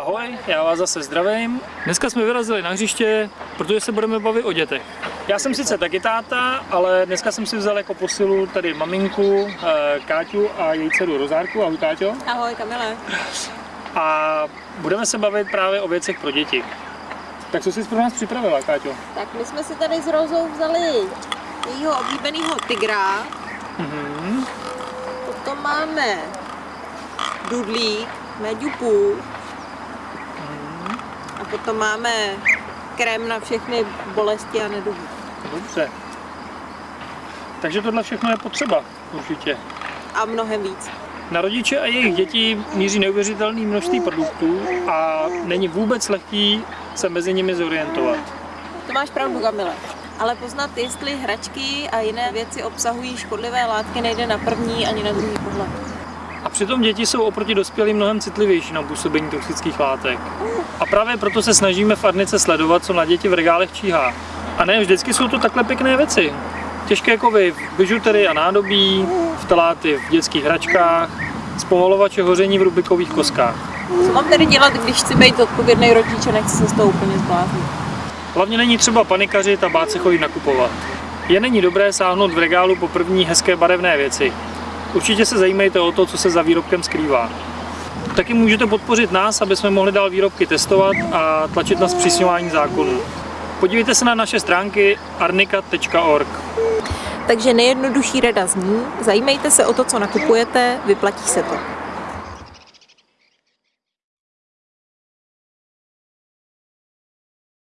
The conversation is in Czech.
Ahoj, já vás zase zdravím. Dneska jsme vyrazili na hřiště, protože se budeme bavit o dětech. Já jsem sice taky táta, ale dneska jsem si vzal jako posilu tady maminku, eh, Káťu a její dceru Rozárku. Ahoj Káťo. Ahoj Kamile. A budeme se bavit právě o věcech pro děti. Tak co jsi pro nás připravila, Káťo? Tak my jsme si tady s Rozou vzali jejího oblíbeného tygra. Mhm. Potom máme dudlík. A potom máme krém na všechny bolesti a neduhy. Dobře. Takže tohle všechno je potřeba, určitě. A mnohem víc. Na rodiče a jejich děti míří neuvěřitelné množství produktů a není vůbec lehký se mezi nimi zorientovat. To máš pravdu, Kamile. Ale poznat, jestli hračky a jiné věci obsahují škodlivé látky, nejde na první ani na druhý pohled. Přitom děti jsou oproti dospělým mnohem citlivější na působení toxických látek. A právě proto se snažíme v Arnice sledovat, co na děti v regálech číhá. A ne vždycky jsou to takhle pěkné věci. Těžké kovy v bižuterii a nádobí, vtaláty v dětských hračkách, zpomalovače hoření v rubikových koskách. Co mám tedy dělat, když chci být odpovědný rodič a nechci se z toho úplně zbláznit? Hlavně není třeba panikařit a bát se chodit nakupovat. Je není dobré sáhnout v regálu po první hezké barevné věci. Určitě se zajímejte o to, co se za výrobkem skrývá. Taky můžete podpořit nás, aby jsme mohli dál výrobky testovat a tlačit na zpřísňování zákonů. Podívejte se na naše stránky arnika.org. Takže nejjednodušší rada zní, zajímejte se o to, co nakupujete, vyplatí se to.